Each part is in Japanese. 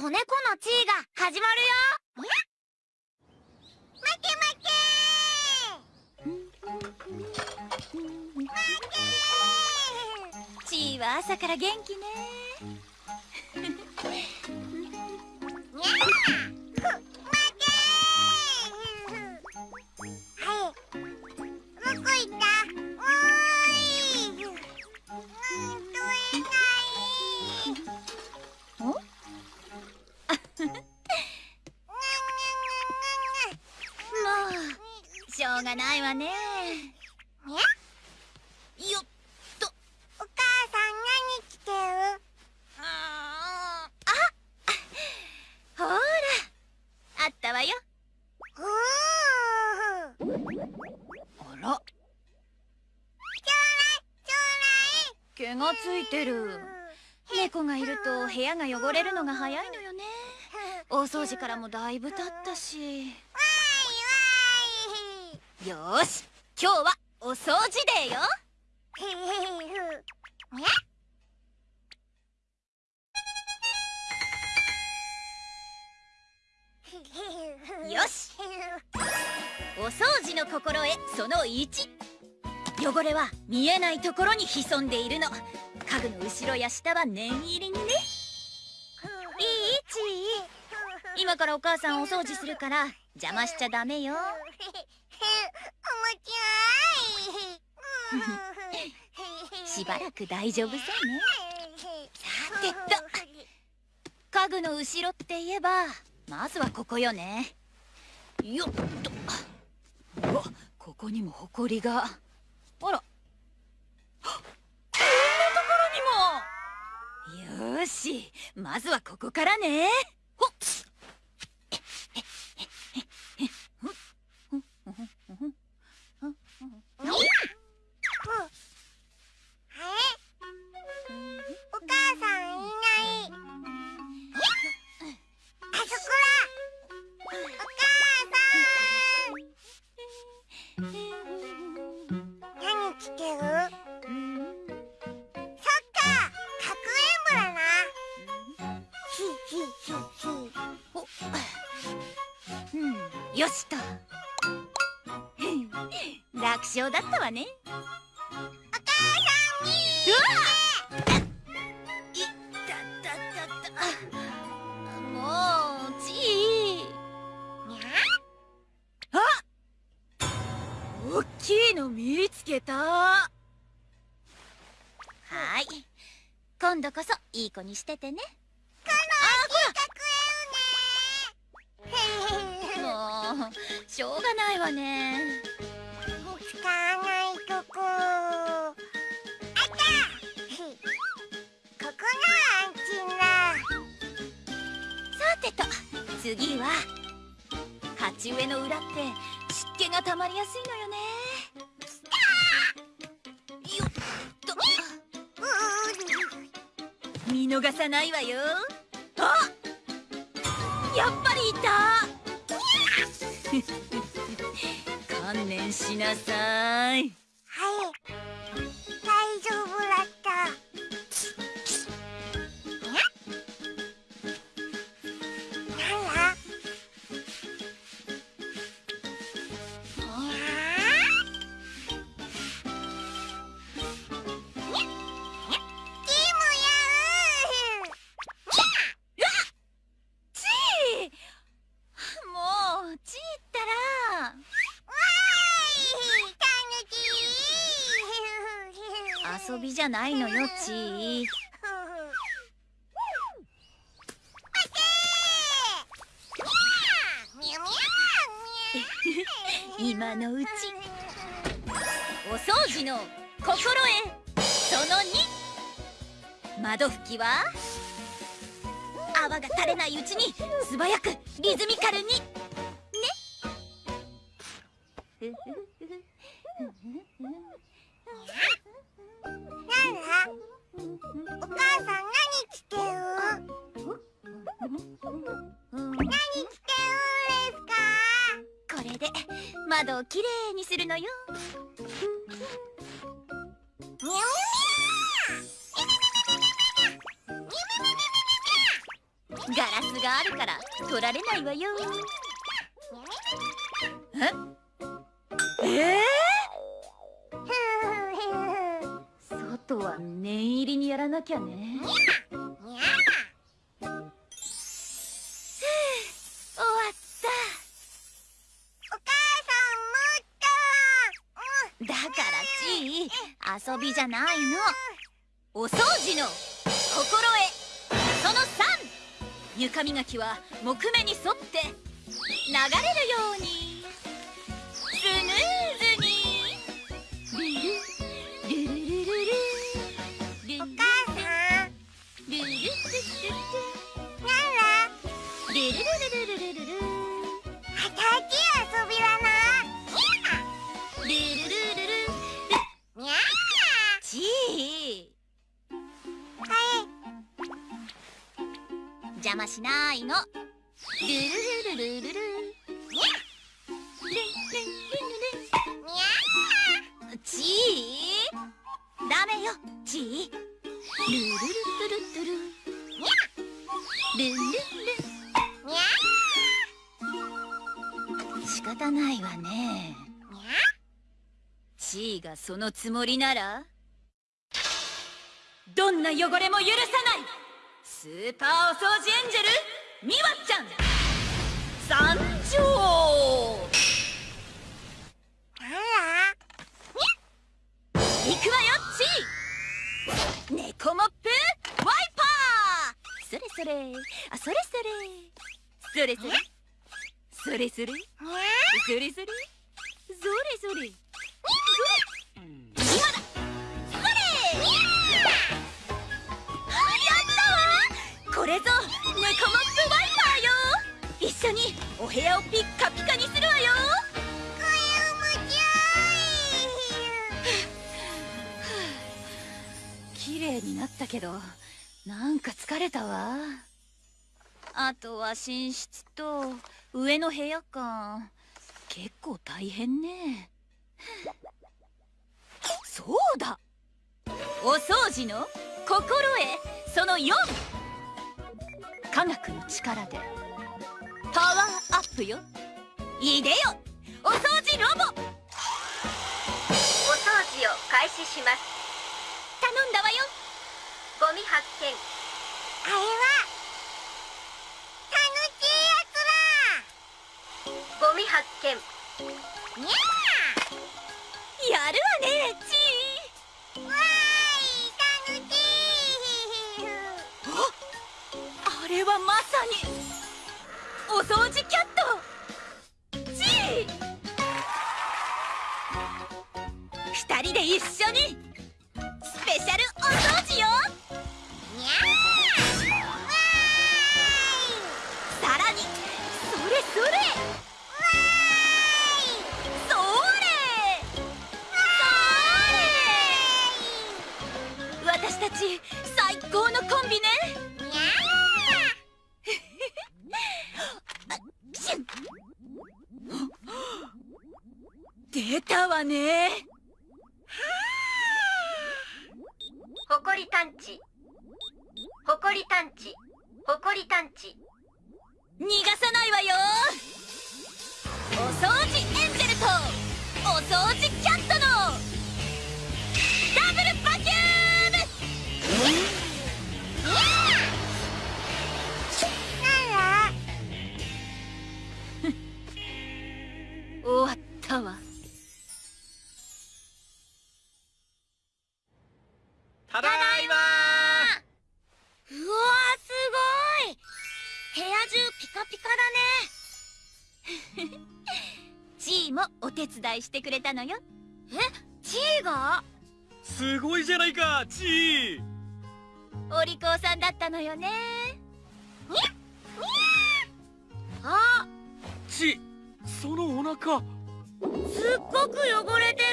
子猫の地位が始まるよ。待て待て地位は朝から元気ね。しょうがないわね。よっと。お母さん何着てる。あほら。あったわよ。あら。毛がついてる。猫がいると部屋が汚れるのが早いのよね。大掃除からもだいぶ経ったしよし今日はお掃除デーよ。よし。お掃除の心得その1汚れは見えないところに潜んでいるの。家具の後ろや下は念入りにね。いいち今からお母さんお掃除するから邪魔しちゃダメよしばらく大丈夫そうね。さてと。家具の後ろって言えばまずはここよね。よっと。うわここにもほこりが。あら。こんなところにも。よしまずはここからね。ほっよしと。楽勝だったわね。お母さんに。うわいったったた。たもうちいにゃあ大きいの見つけた。はい。今度こそいい子にしててね。しょうがないわね。使わないとこあったここが安心ださてと次は鉢植えの裏って湿気がたまりやすいのよね。よっと。見逃さないわよ。あやっぱりいた観念しなさい。遊びじゃないのよちー。今のうちお掃除の心得その2窓拭きは？泡が垂れないうちに素早くリズミカルにね窓をきれいにするのよ。ガラスがあるから取られないわよええー、外は念入りにやらなきゃねだからちい遊びじゃないの。お掃除の心得その3床磨きは木目に沿って流れるように。邪魔しないの。ルルルルルルル。にゃちー。ダメよ。ちー。ルルルルルル。ルにゃルルルにゃ仕方ないわね。にゃちーがそのつもりなら。どんな汚れも許さない。スーパーお掃除エンジェルミワちゃん。参上あら行くわよちー。猫モップワイパー。それそれ。あそれそれそれ。それそれ。それそれ。それそれ。それそれ。ったけどなんか疲れたわ。あとは寝室と上の部屋か。結構大変ね。そうだ。お掃除の心得その4科学の力でパワーアップよ。いでよ。お掃除ロボ。お掃除を開始します。頼んだわよゴミ発見。あれは楽しいやつゴミ発見。だにゃやるわねちー。わーい楽しいー。あれはまさにお掃除キャット。ちー。二人で一緒にスペシャルお掃除ち最高のコンビね。にゃシュン出たわね。ほこり探知。ほこり探知。ほこり探知。逃がさないわよ。お掃除終わったわ。ただいまうわーすごい。部屋中ピカピカだね。チーもお手伝いしてくれたのよ。えチーが？すごいじゃないかチー。お利口さんだったのよね。あチそのお腹。すっごく汚れてる。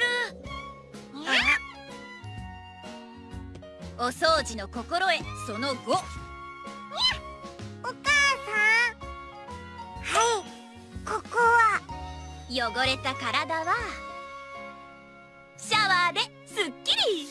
お掃除の心得その5お母さん。はい。ここは。汚れた体はシャワーですっきり